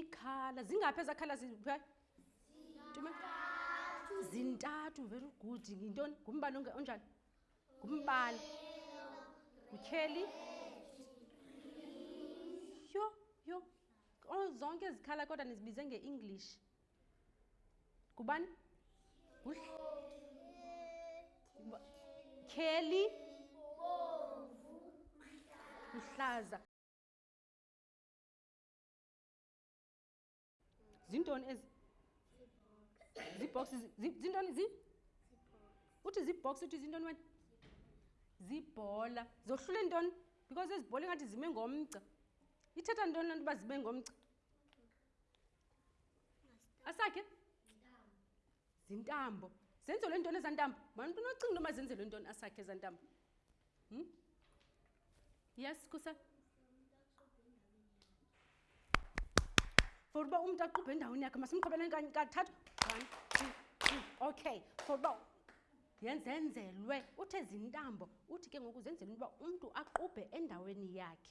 ikhala zingaphi ezakhala zintathu very good yintoni ngumbani onjani ngumbani ngutyheli yho yho zonke zikhala kodwa nizibize nge-english ngubani kheli uhlaza zintoni ezi ziibhoksi zintoni zi uthi ziibhoksi uthi zintoni wena ziibhola zohlule ntoni because ezibhola ingathi zime ngomgca ithetha ntoni le nto uba zime ngomgca asakhe zintambo zenzelwe ntoni ezantambo mani umntu unocinga into mazenzelwe ntoni asakhe ezantambo hmm? yes kusa for uba umntu aqubhe endaweni yakhe masimqhubeleni kanye kathathu one two three okay for uba yenzenzelwe uthe zintambo uthi ke ngoku zenzelwe into uba umntu aqubhe endaweni yakhe